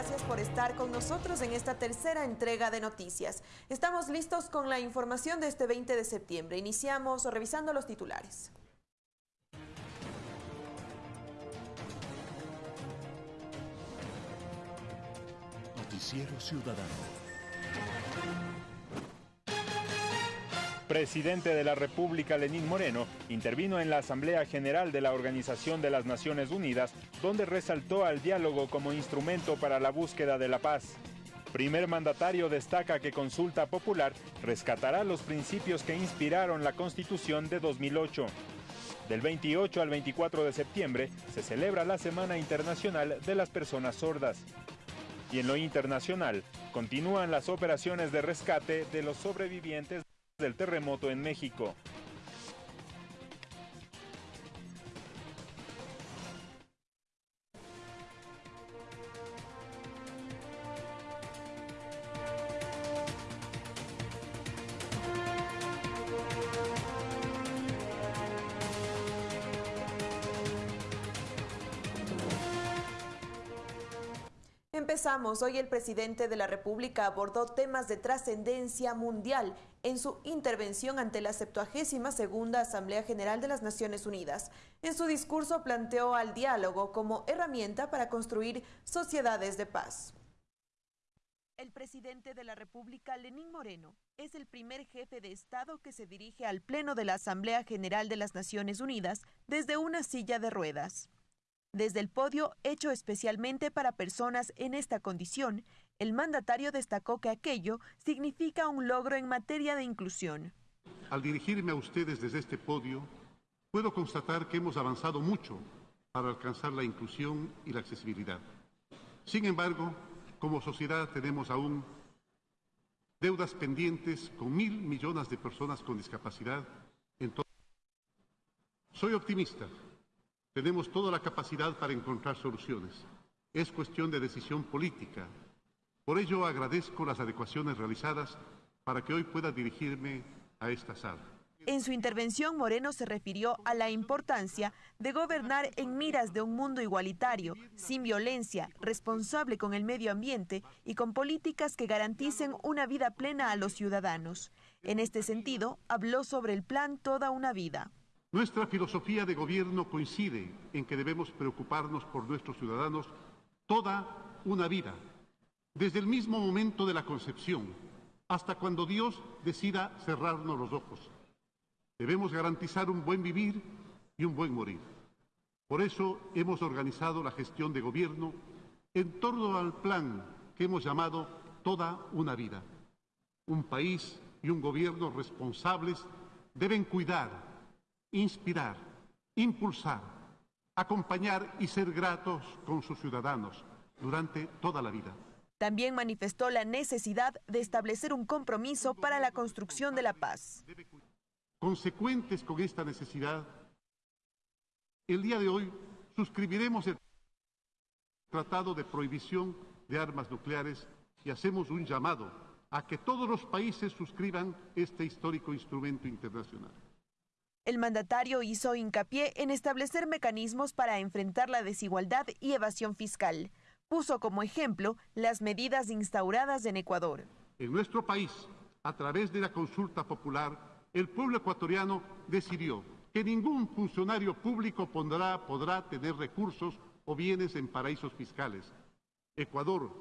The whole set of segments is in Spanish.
gracias por estar con nosotros en esta tercera entrega de noticias. Estamos listos con la información de este 20 de septiembre. Iniciamos revisando los titulares. Noticiero Ciudadano. Presidente de la República, Lenín Moreno, intervino en la Asamblea General de la Organización de las Naciones Unidas, donde resaltó al diálogo como instrumento para la búsqueda de la paz. Primer mandatario destaca que Consulta Popular rescatará los principios que inspiraron la Constitución de 2008. Del 28 al 24 de septiembre se celebra la Semana Internacional de las Personas Sordas. Y en lo internacional, continúan las operaciones de rescate de los sobrevivientes del terremoto en México. Hoy el presidente de la República abordó temas de trascendencia mundial en su intervención ante la 72 segunda Asamblea General de las Naciones Unidas. En su discurso planteó al diálogo como herramienta para construir sociedades de paz. El presidente de la República, Lenín Moreno, es el primer jefe de Estado que se dirige al Pleno de la Asamblea General de las Naciones Unidas desde una silla de ruedas. Desde el podio hecho especialmente para personas en esta condición, el mandatario destacó que aquello significa un logro en materia de inclusión. Al dirigirme a ustedes desde este podio, puedo constatar que hemos avanzado mucho para alcanzar la inclusión y la accesibilidad. Sin embargo, como sociedad tenemos aún deudas pendientes con mil millones de personas con discapacidad en todo. Soy optimista tenemos toda la capacidad para encontrar soluciones. Es cuestión de decisión política. Por ello agradezco las adecuaciones realizadas para que hoy pueda dirigirme a esta sala. En su intervención, Moreno se refirió a la importancia de gobernar en miras de un mundo igualitario, sin violencia, responsable con el medio ambiente y con políticas que garanticen una vida plena a los ciudadanos. En este sentido, habló sobre el plan Toda una Vida. Nuestra filosofía de gobierno coincide en que debemos preocuparnos por nuestros ciudadanos toda una vida, desde el mismo momento de la concepción hasta cuando Dios decida cerrarnos los ojos. Debemos garantizar un buen vivir y un buen morir. Por eso hemos organizado la gestión de gobierno en torno al plan que hemos llamado Toda una vida. Un país y un gobierno responsables deben cuidar inspirar, impulsar, acompañar y ser gratos con sus ciudadanos durante toda la vida. También manifestó la necesidad de establecer un compromiso para la construcción de la paz. Consecuentes con esta necesidad, el día de hoy suscribiremos el Tratado de Prohibición de Armas Nucleares y hacemos un llamado a que todos los países suscriban este histórico instrumento internacional. El mandatario hizo hincapié en establecer mecanismos para enfrentar la desigualdad y evasión fiscal. Puso como ejemplo las medidas instauradas en Ecuador. En nuestro país, a través de la consulta popular, el pueblo ecuatoriano decidió que ningún funcionario público podrá, tener recursos o bienes en paraísos fiscales. Ecuador,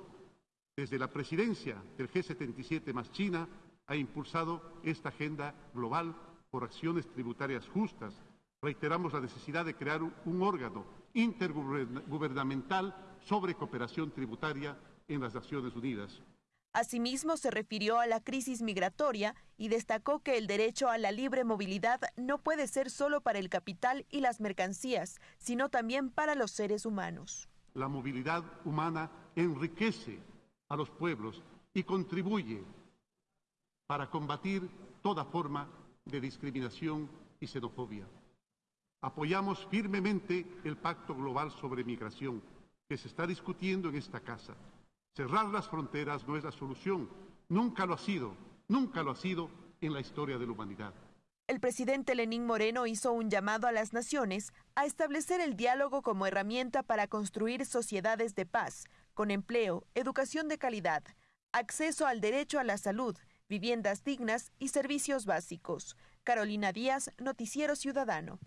desde la presidencia del G77 más China, ha impulsado esta agenda global por acciones tributarias justas. Reiteramos la necesidad de crear un órgano intergubernamental sobre cooperación tributaria en las Naciones Unidas. Asimismo, se refirió a la crisis migratoria y destacó que el derecho a la libre movilidad no puede ser solo para el capital y las mercancías, sino también para los seres humanos. La movilidad humana enriquece a los pueblos y contribuye para combatir toda forma de discriminación y xenofobia. Apoyamos firmemente el Pacto Global sobre Migración que se está discutiendo en esta casa. Cerrar las fronteras no es la solución, nunca lo ha sido, nunca lo ha sido en la historia de la humanidad. El presidente Lenín Moreno hizo un llamado a las naciones a establecer el diálogo como herramienta para construir sociedades de paz, con empleo, educación de calidad, acceso al derecho a la salud, viviendas dignas y servicios básicos. Carolina Díaz, Noticiero Ciudadano.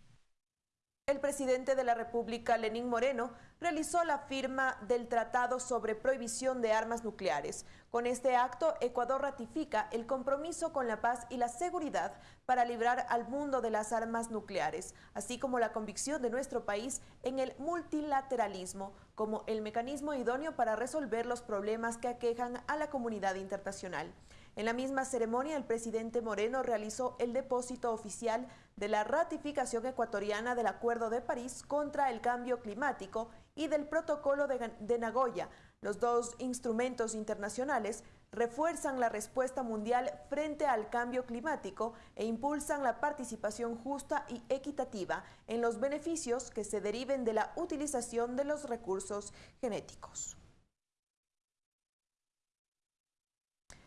El presidente de la República, Lenín Moreno, realizó la firma del Tratado sobre Prohibición de Armas Nucleares. Con este acto, Ecuador ratifica el compromiso con la paz y la seguridad para librar al mundo de las armas nucleares, así como la convicción de nuestro país en el multilateralismo como el mecanismo idóneo para resolver los problemas que aquejan a la comunidad internacional. En la misma ceremonia, el presidente Moreno realizó el depósito oficial de la ratificación ecuatoriana del Acuerdo de París contra el Cambio Climático y del Protocolo de, Nagoya. Los dos instrumentos internacionales refuerzan la respuesta mundial frente al cambio climático e impulsan la participación justa y equitativa en los beneficios que se deriven de la utilización de los recursos genéticos.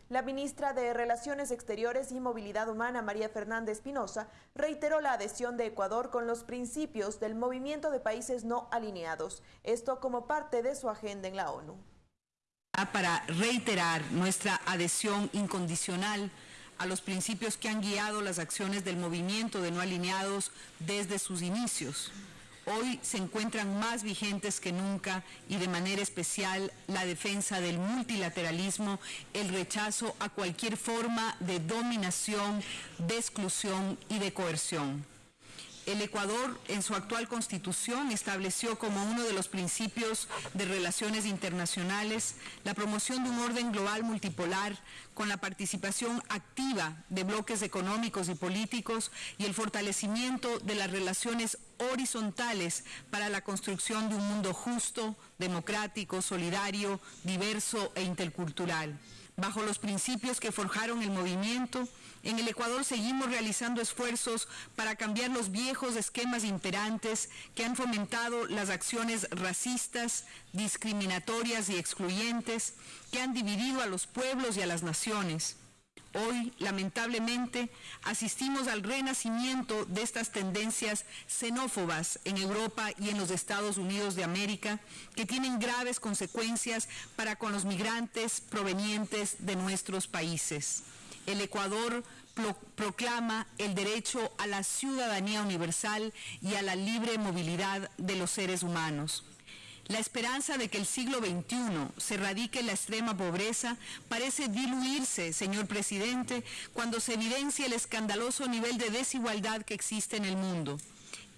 La ministra de Relaciones Exteriores y Movilidad Humana, María Fernández Pinoza, reiteró la adhesión de Ecuador con los principios del movimiento de países no alineados, esto como parte de su agenda en la ONU. Para reiterar nuestra adhesión incondicional a los principios que han guiado las acciones del movimiento de no alineados desde sus inicios hoy se encuentran más vigentes que nunca y de manera especial la defensa del multilateralismo, el rechazo a cualquier forma de dominación, de exclusión y de coerción. El Ecuador, en su actual constitución, estableció como uno de los principios de relaciones internacionales la promoción de un orden global multipolar con la participación activa de bloques económicos y políticos y el fortalecimiento de las relaciones horizontales para la construcción de un mundo justo, democrático, solidario, diverso e intercultural. Bajo los principios que forjaron el movimiento, en el Ecuador seguimos realizando esfuerzos para cambiar los viejos esquemas imperantes que han fomentado las acciones racistas, discriminatorias y excluyentes que han dividido a los pueblos y a las naciones. Hoy, lamentablemente, asistimos al renacimiento de estas tendencias xenófobas en Europa y en los Estados Unidos de América, que tienen graves consecuencias para con los migrantes provenientes de nuestros países el Ecuador proclama el derecho a la ciudadanía universal y a la libre movilidad de los seres humanos. La esperanza de que el siglo XXI se radique en la extrema pobreza parece diluirse, señor presidente, cuando se evidencia el escandaloso nivel de desigualdad que existe en el mundo.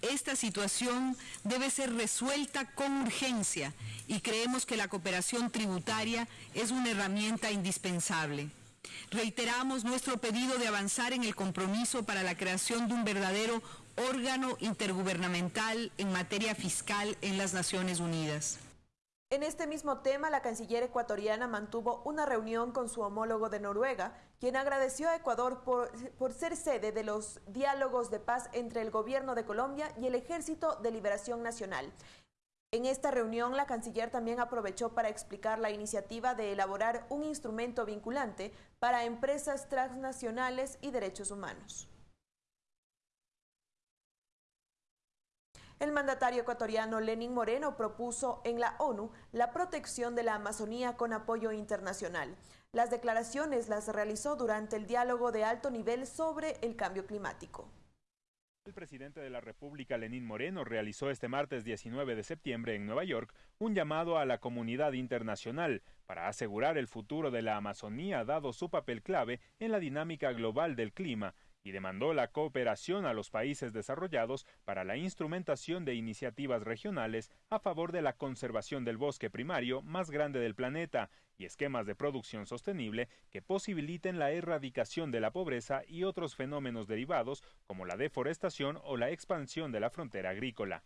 Esta situación debe ser resuelta con urgencia y creemos que la cooperación tributaria es una herramienta indispensable. Reiteramos nuestro pedido de avanzar en el compromiso para la creación de un verdadero órgano intergubernamental en materia fiscal en las Naciones Unidas. En este mismo tema, la canciller ecuatoriana mantuvo una reunión con su homólogo de Noruega, quien agradeció a Ecuador por, por, ser sede de los diálogos de paz entre el gobierno de Colombia y el Ejército de Liberación Nacional. En esta reunión, la canciller también aprovechó para explicar la iniciativa de elaborar un instrumento vinculante para empresas transnacionales y derechos humanos. El mandatario ecuatoriano Lenín Moreno propuso en la ONU la protección de la Amazonía con apoyo internacional. Las declaraciones las realizó durante el diálogo de alto nivel sobre el cambio climático. El presidente de la República, Lenín Moreno, realizó este martes 19 de septiembre en Nueva York un llamado a la comunidad internacional para asegurar el futuro de la Amazonía dado su papel clave en la dinámica global del clima y demandó la cooperación a los países desarrollados para la instrumentación de iniciativas regionales a favor de la conservación del bosque primario más grande del planeta y esquemas de producción sostenible que posibiliten la erradicación de la pobreza y otros fenómenos derivados como la deforestación o la expansión de la frontera agrícola.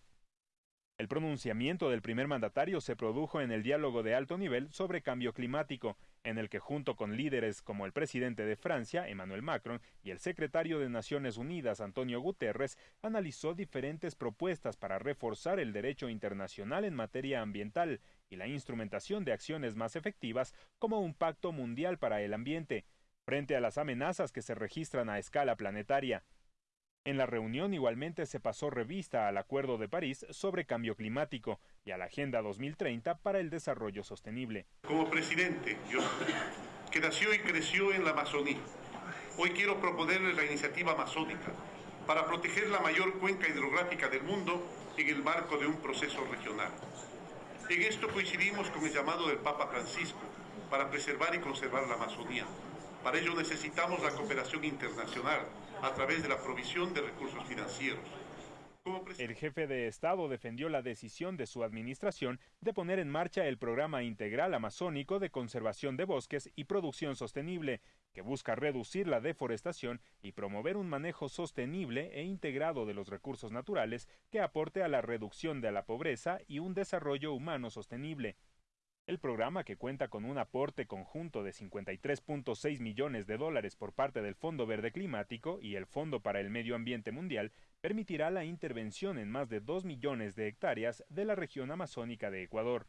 El pronunciamiento del primer mandatario se produjo en el diálogo de alto nivel sobre cambio climático, en el que junto con líderes como el presidente de Francia, Emmanuel Macron, y el secretario de Naciones Unidas, Antonio Guterres, analizó diferentes propuestas para reforzar el derecho internacional en materia ambiental y la instrumentación de acciones más efectivas como un pacto mundial para el ambiente, frente a las amenazas que se registran a escala planetaria. En la reunión igualmente se pasó revista al Acuerdo de París sobre cambio climático y a la Agenda 2030 para el desarrollo sostenible. Como presidente, yo, que nació y creció en la Amazonía, hoy quiero proponerles la iniciativa amazónica para proteger la mayor cuenca hidrográfica del mundo en el marco de un proceso regional. En esto coincidimos con el llamado del Papa Francisco para preservar y conservar la Amazonía. Para ello necesitamos la cooperación internacional a través de la provisión de recursos financieros. El jefe de Estado defendió la decisión de su administración de poner en marcha el Programa Integral Amazónico de Conservación de Bosques y Producción Sostenible, que busca reducir la deforestación y promover un manejo sostenible e integrado de los recursos naturales que aporte a la reducción de la pobreza y un desarrollo humano sostenible. El programa, que cuenta con un aporte conjunto de 53.6 millones de dólares por parte del Fondo Verde Climático y el Fondo para el Medio Ambiente Mundial, permitirá la intervención en más de 2 millones de hectáreas de la región amazónica de Ecuador.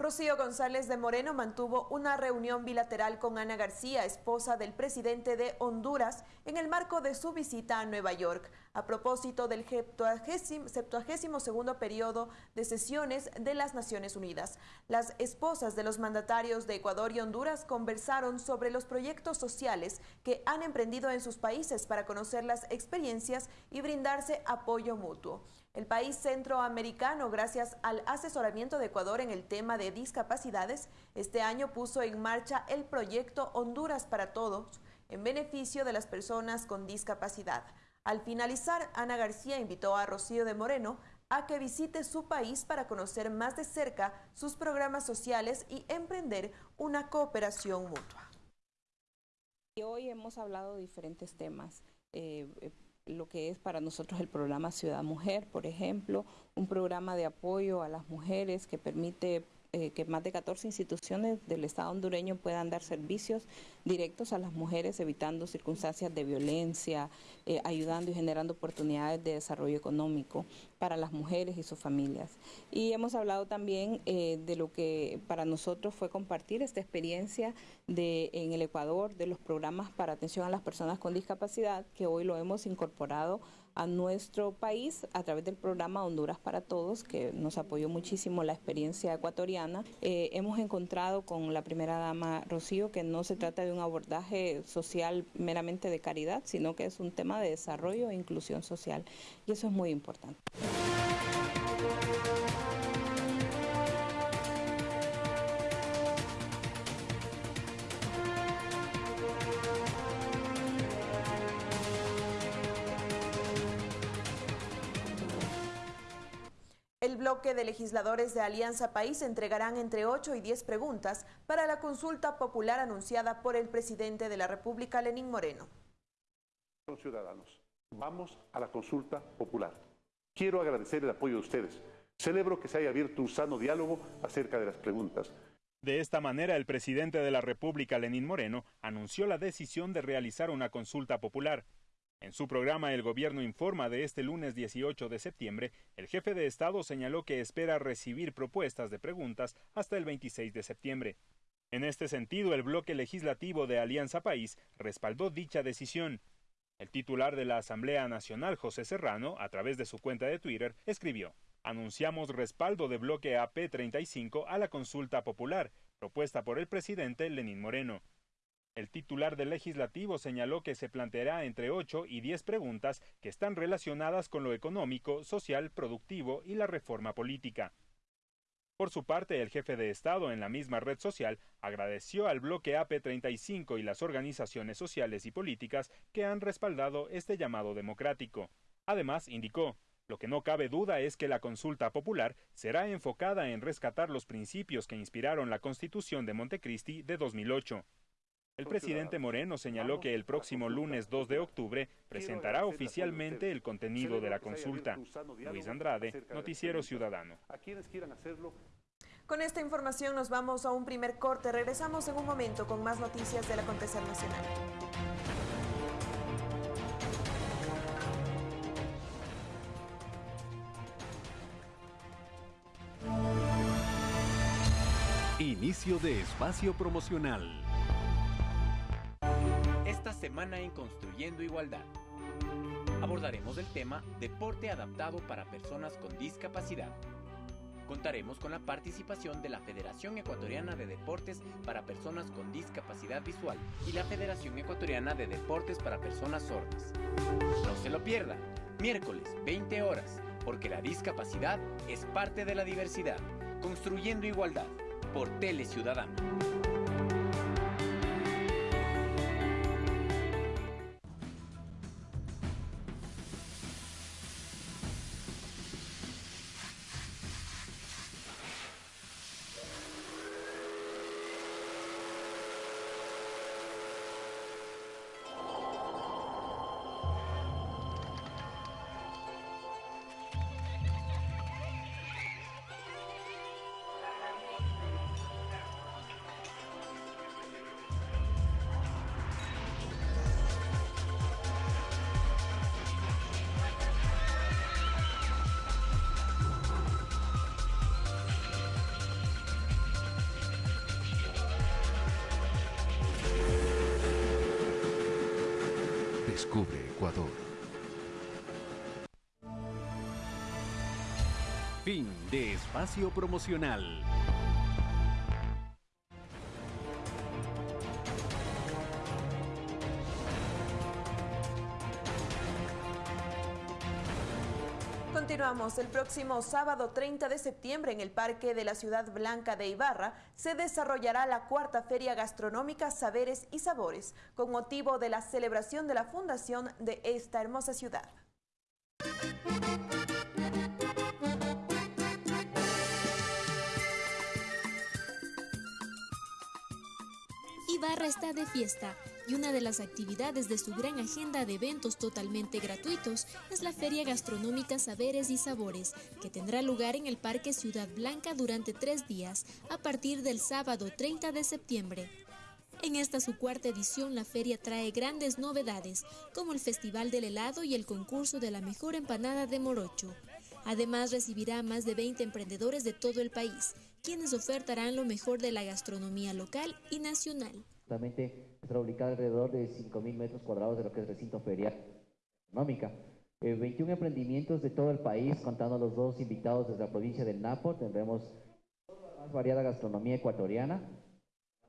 Rocío González de Moreno mantuvo una reunión bilateral con Ana García, esposa del presidente de Honduras, en el marco de su visita a Nueva York, a propósito del 72 periodo de sesiones de las Naciones Unidas. Las esposas de los mandatarios de Ecuador y Honduras conversaron sobre los proyectos sociales que han emprendido en sus países para conocer las experiencias y brindarse apoyo mutuo. El país centroamericano, gracias al asesoramiento de Ecuador en el tema de discapacidades, este año puso en marcha el proyecto Honduras para Todos en beneficio de las personas con discapacidad. Al finalizar, Ana García invitó a Rocío de Moreno a que visite su país para conocer más de cerca sus programas sociales y emprender una cooperación mutua. Hoy hemos hablado de diferentes temas. Eh, lo que es para nosotros el programa Ciudad Mujer, por ejemplo, un programa de apoyo a las mujeres que permite eh, que más de 14 instituciones del Estado hondureño puedan dar servicios directos a las mujeres, evitando circunstancias de violencia, eh, ayudando y generando oportunidades de desarrollo económico para las mujeres y sus familias. Y hemos hablado también eh, de lo que para nosotros fue compartir esta experiencia de, en el Ecuador de los programas para atención a las personas con discapacidad, que hoy lo hemos incorporado a nuestro país a través del programa Honduras para Todos, que nos apoyó muchísimo la experiencia ecuatoriana. Eh, hemos encontrado con la primera dama Rocío que no se trata de un abordaje social meramente de caridad, sino que es un tema de desarrollo e inclusión social. Y eso es muy importante. Bloque de legisladores de Alianza País entregarán entre 8 y 10 preguntas para la consulta popular anunciada por el presidente de la República, Lenín Moreno. Ciudadanos, vamos a la consulta popular. Quiero agradecer el apoyo de ustedes. Celebro que se haya abierto un sano diálogo acerca de las preguntas. De esta manera, el presidente de la República, Lenín Moreno, anunció la decisión de realizar una consulta popular. En su programa El Gobierno informa de este lunes 18 de septiembre, el jefe de Estado señaló que espera recibir propuestas de preguntas hasta el 26 de septiembre. En este sentido, el bloque legislativo de Alianza País respaldó dicha decisión. El titular de la Asamblea Nacional, José Serrano, a través de su cuenta de Twitter, escribió, Anunciamos respaldo de bloque AP35 a la consulta popular, propuesta por el presidente Lenín Moreno. El titular del legislativo señaló que se planteará entre 8 y 10 preguntas que están relacionadas con lo económico, social, productivo y la reforma política. Por su parte, el jefe de Estado en la misma red social agradeció al bloque AP35 y las organizaciones sociales y políticas que han respaldado este llamado democrático. Además, indicó, lo que no cabe duda es que la consulta popular será enfocada en rescatar los principios que inspiraron la Constitución de Montecristi de 2008. El presidente Moreno señaló que el próximo lunes 2 de octubre presentará oficialmente el contenido de la consulta. Luis Andrade, Noticiero Ciudadano. Con esta información nos vamos a un primer corte. Regresamos en un momento con más noticias del acontecer nacional. Inicio de espacio promocional. Semana en Construyendo Igualdad. Abordaremos el tema Deporte adaptado para personas con discapacidad. Contaremos con la participación de la Federación Ecuatoriana de Deportes para Personas con Discapacidad Visual y la Federación Ecuatoriana de Deportes para Personas Sordas. No se lo pierda, miércoles 20 horas, porque la discapacidad es parte de la diversidad. Construyendo Igualdad, por Tele Ciudadano. Descubre Ecuador. Fin de espacio promocional. Continuamos. El próximo sábado 30 de septiembre en el Parque de la Ciudad Blanca de Ibarra se desarrollará la cuarta Feria Gastronómica Saberes y Sabores con motivo de la celebración de la fundación de esta hermosa ciudad. Ibarra está de fiesta y una de las actividades de su gran agenda de eventos totalmente gratuitos es la Feria Gastronómica Saberes y Sabores, que tendrá lugar en el Parque Ciudad Blanca durante tres días, a partir del sábado 30 de septiembre. En esta su cuarta edición, la feria trae grandes novedades, como el Festival del Helado y el concurso de la mejor empanada de Morocho. Además, recibirá a más de 20 emprendedores de todo el país, quienes ofertarán lo mejor de la gastronomía local y nacional. Justamente estará ubicada alrededor de 5.000 metros cuadrados de lo que es recinto ferial económica. 21 emprendimientos de todo el país, contando los dos invitados desde la provincia del Napo. Tendremos más variada gastronomía ecuatoriana,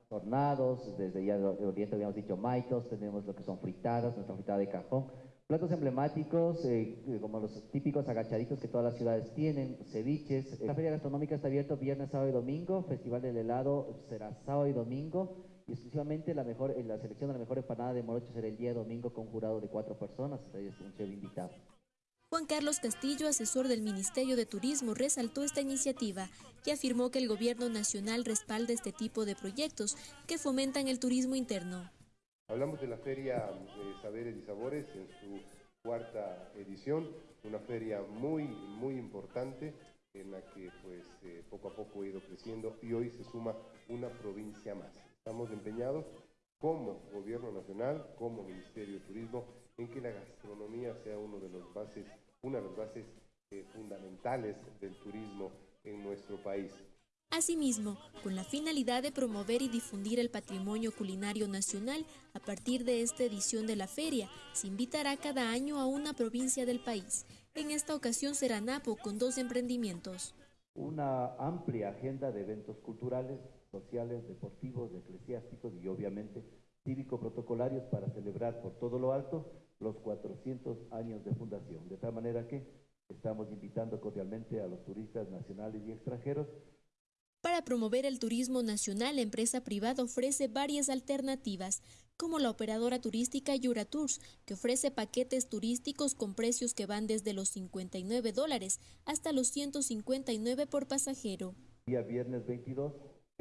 tornados, desde ya de Oriente habíamos dicho maitos, tenemos lo que son fritadas, nuestra fritada de cajón, platos emblemáticos eh, como los típicos agachaditos que todas las ciudades tienen, ceviches. La feria gastronómica está abierta viernes, sábado y domingo, Festival del Helado será sábado y domingo y exclusivamente la mejor la selección de la mejor empanada de Morocho será el día domingo con un jurado de cuatro personas, es un chef invitado. Juan Carlos Castillo, asesor del Ministerio de Turismo, resaltó esta iniciativa y afirmó que el gobierno nacional respalda este tipo de proyectos que fomentan el turismo interno. Hablamos de la Feria de Saberes y Sabores en su cuarta edición, una feria muy, muy importante en la que pues eh, poco a poco ha ido creciendo y hoy se suma una provincia más. Estamos empeñados como Gobierno Nacional, como Ministerio de Turismo, en que la gastronomía sea uno de los bases, una de las bases eh, fundamentales del turismo en nuestro país. Asimismo, con la finalidad de promover y difundir el patrimonio culinario nacional, a partir de esta edición de la feria, se invitará cada año a una provincia del país. En esta ocasión será Napo con dos emprendimientos. Una amplia agenda de eventos culturales sociales, deportivos, eclesiásticos y obviamente cívico-protocolarios para celebrar por todo lo alto los 400 años de fundación. De tal manera que estamos invitando cordialmente a los turistas nacionales y extranjeros. Para promover el turismo nacional, la empresa privada ofrece varias alternativas, como la operadora turística Yura Tours, que ofrece paquetes turísticos con precios que van desde los 59 dólares hasta los 159 por pasajero. Día viernes 22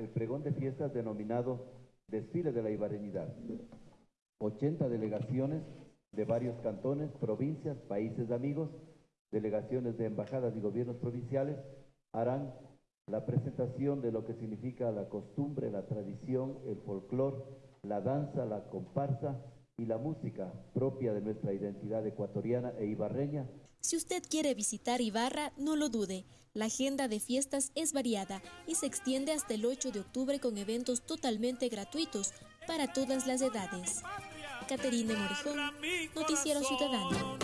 el pregón de fiestas denominado Desfile de la Ibareñidad. 80 delegaciones de varios cantones, provincias, países amigos, delegaciones de embajadas y gobiernos provinciales harán la presentación de lo que significa la costumbre, la tradición, el folclor, la danza, la comparsa y la música propia de nuestra identidad ecuatoriana e ibarreña. Si usted quiere visitar Ibarra, no lo dude. La agenda de fiestas es variada y se extiende hasta el 8 de octubre con eventos totalmente gratuitos para todas las edades. Caterina Morejón, Noticiero Ciudadano.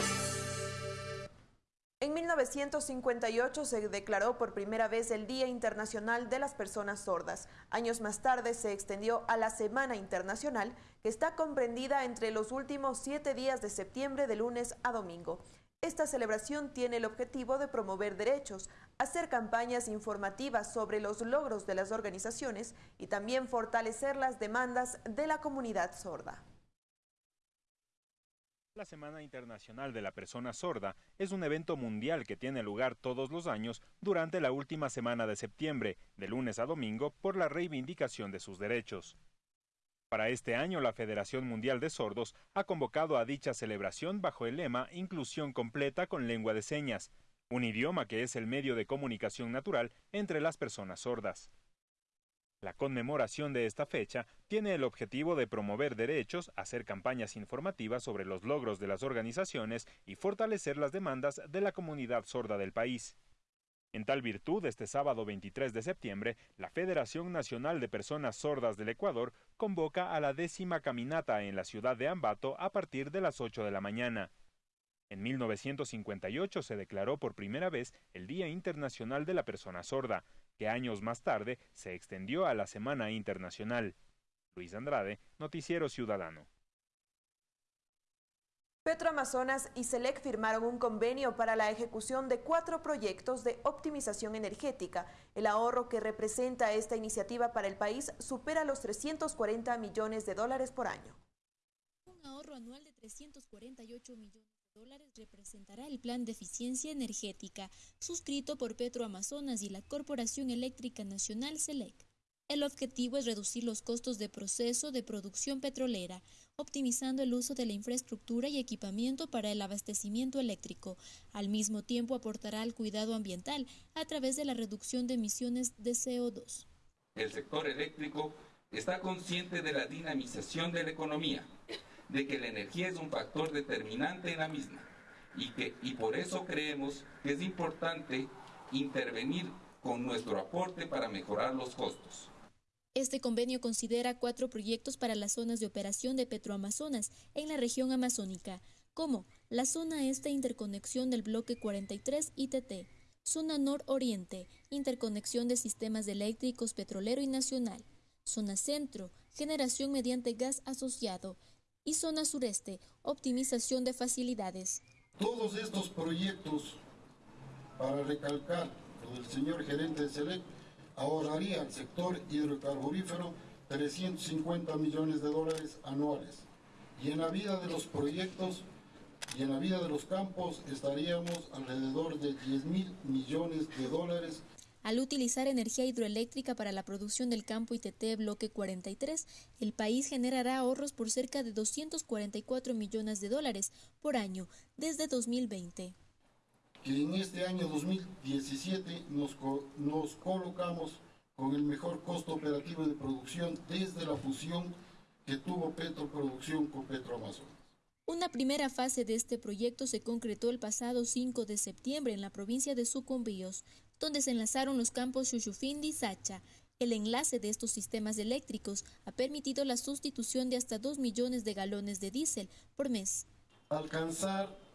En 1958 se declaró por primera vez el Día Internacional de las Personas Sordas. Años más tarde se extendió a la Semana Internacional, que está comprendida entre los últimos siete días de septiembre de lunes a domingo. Esta celebración tiene el objetivo de promover derechos, hacer campañas informativas sobre los logros de las organizaciones y también fortalecer las demandas de la comunidad sorda. La Semana Internacional de la Persona Sorda es un evento mundial que tiene lugar todos los años durante la última semana de septiembre, de lunes a domingo, por la reivindicación de sus derechos. Para este año, la Federación Mundial de Sordos ha convocado a dicha celebración bajo el lema Inclusión completa con lengua de señas, un idioma que es el medio de comunicación natural entre las personas sordas. La conmemoración de esta fecha tiene el objetivo de promover derechos, hacer campañas informativas sobre los logros de las organizaciones y fortalecer las demandas de la comunidad sorda del país. En tal virtud, este sábado 23 de septiembre, la Federación Nacional de Personas Sordas del Ecuador convoca a la décima caminata en la ciudad de Ambato a partir de las 8 de la mañana. En 1958 se declaró por primera vez el Día Internacional de la Persona Sorda, que años más tarde se extendió a la Semana Internacional. Luis Andrade, Noticiero Ciudadano. Petroamazonas y SELEC firmaron un convenio para la ejecución de cuatro proyectos de optimización energética. El ahorro que representa esta iniciativa para el país supera los 340 millones de dólares por año. Un ahorro anual de 348 millones dólares representará el Plan de Eficiencia Energética suscrito por Petroamazonas y la Corporación Eléctrica Nacional SELEC. El objetivo es reducir los costos de proceso de producción petrolera, optimizando el uso de la infraestructura y equipamiento para el abastecimiento eléctrico. Al mismo tiempo aportará al cuidado ambiental a través de la reducción de emisiones de CO2. El sector eléctrico está consciente de la dinamización de la economía de que la energía es un factor determinante en la misma y, que, y por eso creemos que es importante intervenir con nuestro aporte para mejorar los costos. Este convenio considera cuatro proyectos para las zonas de operación de Petroamazonas en la región amazónica, como la zona este interconexión del bloque 43 ITT, zona nororiente, interconexión de sistemas eléctricos petrolero y nacional, zona centro, generación mediante gas asociado, y zona sureste, optimización de facilidades. Todos estos proyectos, para recalcar lo del señor gerente de SELEC, ahorraría al sector hidrocarburífero 350 millones de dólares anuales. Y en la vida de los proyectos y en la vida de los campos estaríamos alrededor de 10 mil millones de dólares al utilizar energía hidroeléctrica para la producción del campo ITT Bloque 43, el país generará ahorros por cerca de 244 millones de dólares por año desde 2020. Que en este año 2017 nos, nos colocamos con el mejor costo operativo de producción desde la fusión que tuvo Petroproducción con Petroamazonas. Una primera fase de este proyecto se concretó el pasado 5 de septiembre en la provincia de Sucumbíos, donde se enlazaron los campos Xuxufindi y Sacha. El enlace de estos sistemas eléctricos ha permitido la sustitución de hasta 2 millones de galones de diésel por mes. Alcanzar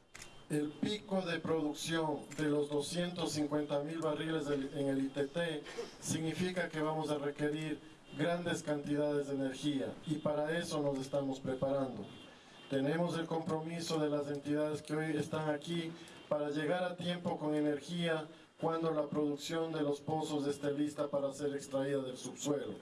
el pico de producción de los 250 mil barriles en el ITT significa que vamos a requerir grandes cantidades de energía y para eso nos estamos preparando. Tenemos el compromiso de las entidades que hoy están aquí para llegar a tiempo con energía cuando la producción de los pozos esté lista para ser extraída del subsuelo.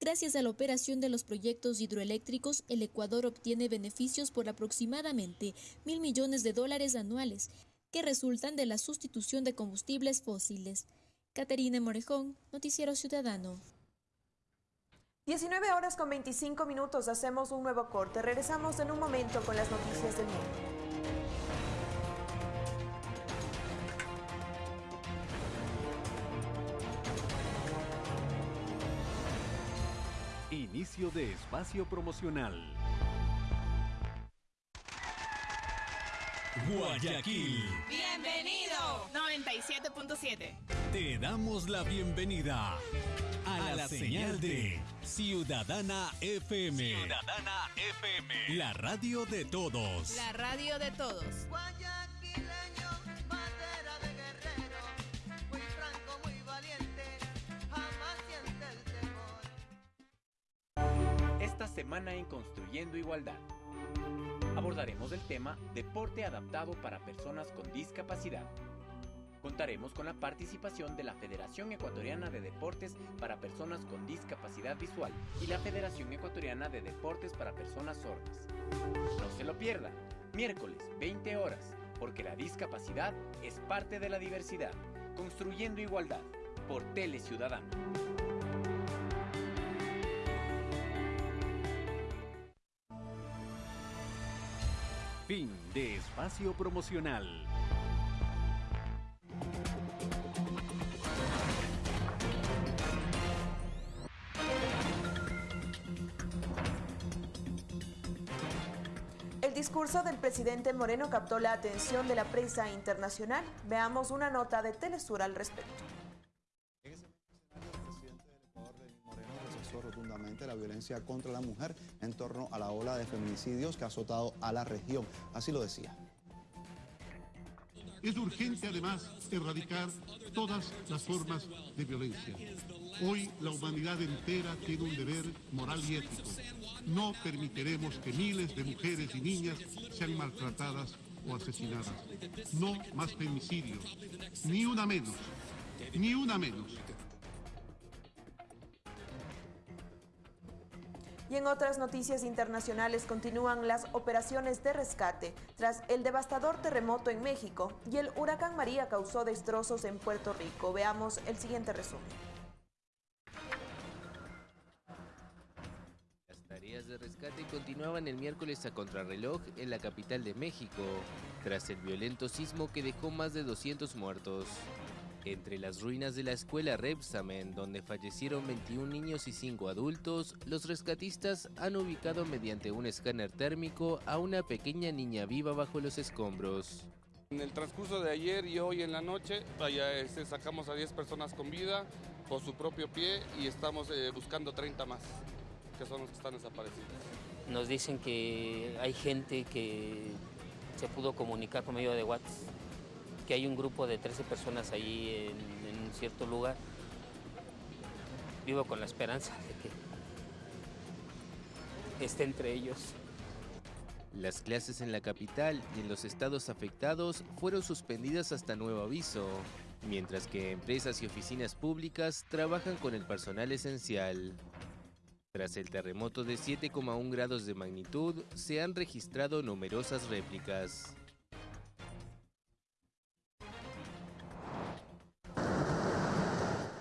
Gracias a la operación de los proyectos hidroeléctricos, el Ecuador obtiene beneficios por aproximadamente mil millones de dólares anuales que resultan de la sustitución de combustibles fósiles. Caterina Morejón, Noticiero Ciudadano. 19 horas con 25 minutos, hacemos un nuevo corte. Regresamos en un momento con las noticias del mundo. Inicio de espacio promocional. Guayaquil. Bienvenido. 97.7. Te damos la bienvenida a, la, señal de Ciudadana FM. Ciudadana FM. La radio de todos. La radio de todos. Esta en Construyendo Igualdad abordaremos el tema Deporte adaptado para personas con discapacidad. Contaremos con la participación de la Federación Ecuatoriana de Deportes para Personas con Discapacidad Visual y la Federación Ecuatoriana de Deportes para Personas Sordas. No se lo pierdan, miércoles 20 horas, porque la discapacidad es parte de la diversidad. Construyendo Igualdad, por Tele Ciudadano. Fin de espacio promocional. El discurso del presidente Moreno captó la atención de la prensa internacional. Veamos una nota de Telesur al respecto. La violencia contra la mujer en torno a la ola de feminicidios que ha azotado a la región. Así lo decía. Es urgente además erradicar todas las formas de violencia. Hoy la humanidad entera tiene un deber moral y ético. No permitiremos que miles de mujeres y niñas sean maltratadas o asesinadas. No más femicidios. Ni una menos. Ni una menos. Y en otras noticias internacionales continúan las operaciones de rescate tras el devastador terremoto en México y el huracán María causó destrozos en Puerto Rico. Veamos el siguiente resumen. Las tareas de rescate continuaban el miércoles a contrarreloj en la capital de México, tras el violento sismo que dejó más de 200 muertos. Entre las ruinas de la escuela Repsamen, donde fallecieron 21 niños y 5 adultos, los rescatistas han ubicado mediante un escáner térmico a una pequeña niña viva bajo los escombros. En el transcurso de ayer y hoy en la noche, vaya, este, sacamos a 10 personas con vida por su propio pie y estamos eh, buscando 30 más, que son los que están desaparecidos. Nos dicen que hay gente que se pudo comunicar por medio de WhatsApp que hay un grupo de 13 personas ahí en, en un cierto lugar. Vivo con la esperanza de que esté entre ellos. Las clases en la capital y en los estados afectados fueron suspendidas hasta nuevo aviso, mientras que empresas y oficinas públicas trabajan con el personal esencial. Tras el terremoto de 7,1 grados de magnitud, se han registrado numerosas réplicas.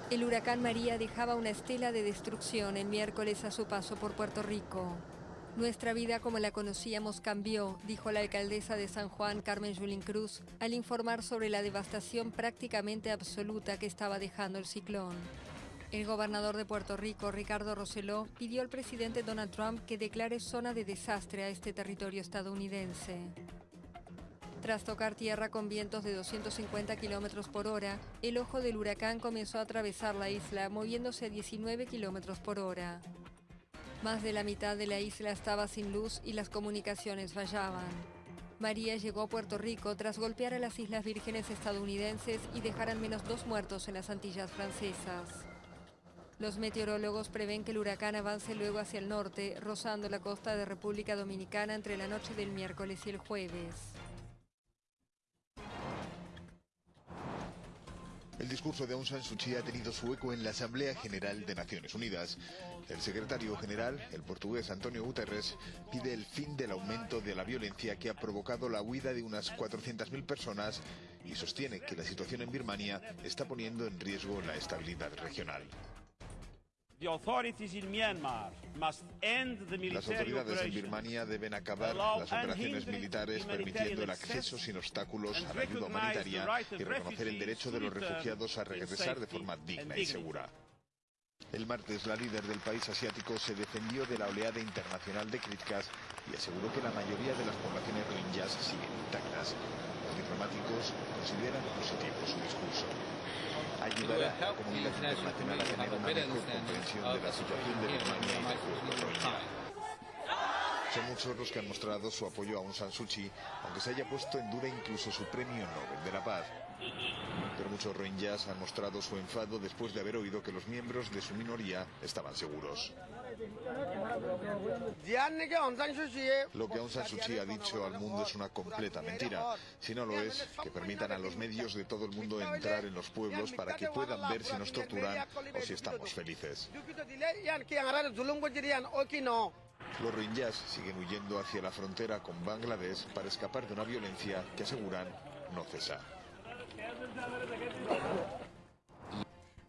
El huracán María dejaba una estela de destrucción el miércoles a su paso por Puerto Rico. Nuestra vida como la conocíamos cambió, dijo la alcaldesa de San Juan, Carmen Yulín Cruz, al informar sobre la devastación prácticamente absoluta que estaba dejando el ciclón. El gobernador de Puerto Rico, Ricardo Rosselló, pidió al presidente Donald Trump que declare zona de desastre a este territorio estadounidense. Tras tocar tierra con vientos de 250 kilómetros por hora, el ojo del huracán comenzó a atravesar la isla, moviéndose a 19 kilómetros por hora. Más de la mitad de la isla estaba sin luz y las comunicaciones fallaban. María llegó a Puerto Rico tras golpear a las Islas Vírgenes estadounidenses y dejar al menos dos muertos en las Antillas francesas. Los meteorólogos prevén que el huracán avance luego hacia el norte, rozando la costa de República Dominicana entre la noche del miércoles y el jueves. El discurso de Aung San Suu Kyi ha tenido su eco en la Asamblea General de Naciones Unidas. El secretario general, el portugués Antonio Guterres, pide el fin del aumento de la violencia que ha provocado la huida de unas 400.000 personas y sostiene que la situación en Birmania está poniendo en riesgo la estabilidad regional. Las autoridades en Birmania deben acabar las operaciones militares permitiendo el acceso sin obstáculos a la ayuda humanitaria y reconocer el derecho de los refugiados a regresar de forma digna y segura. El martes, la líder del país asiático se defendió de la oleada internacional de críticas y aseguró que la mayoría de las poblaciones rohingyas siguen intactas. Los diplomáticos consideran positivo su discurso. Ayudará a la comunidad internacional a tener una mejor comprensión de la situación de Birmania y del pueblo rohingya. Son muchos los que han mostrado su apoyo a Aung San Suu Kyi, aunque se haya puesto en duda incluso su premio Nobel de la Paz. Pero muchos rohingyas han mostrado su enfado después de haber oído que los miembros de su minoría estaban seguros. Lo que Aung San Suu Kyi ha dicho al mundo es una completa mentira. Si no lo es, que permitan a los medios de todo el mundo entrar en los pueblos para que puedan ver si nos torturan o si estamos felices. Los rohingyas siguen huyendo hacia la frontera con Bangladesh para escapar de una violencia que aseguran no cesa.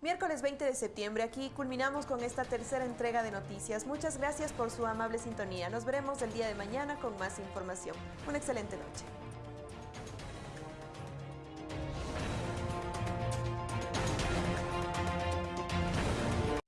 Miércoles 20 de septiembre, aquí culminamos con esta tercera entrega de noticias. Muchas gracias por su amable sintonía. Nos veremos el día de mañana con más información. Una excelente noche.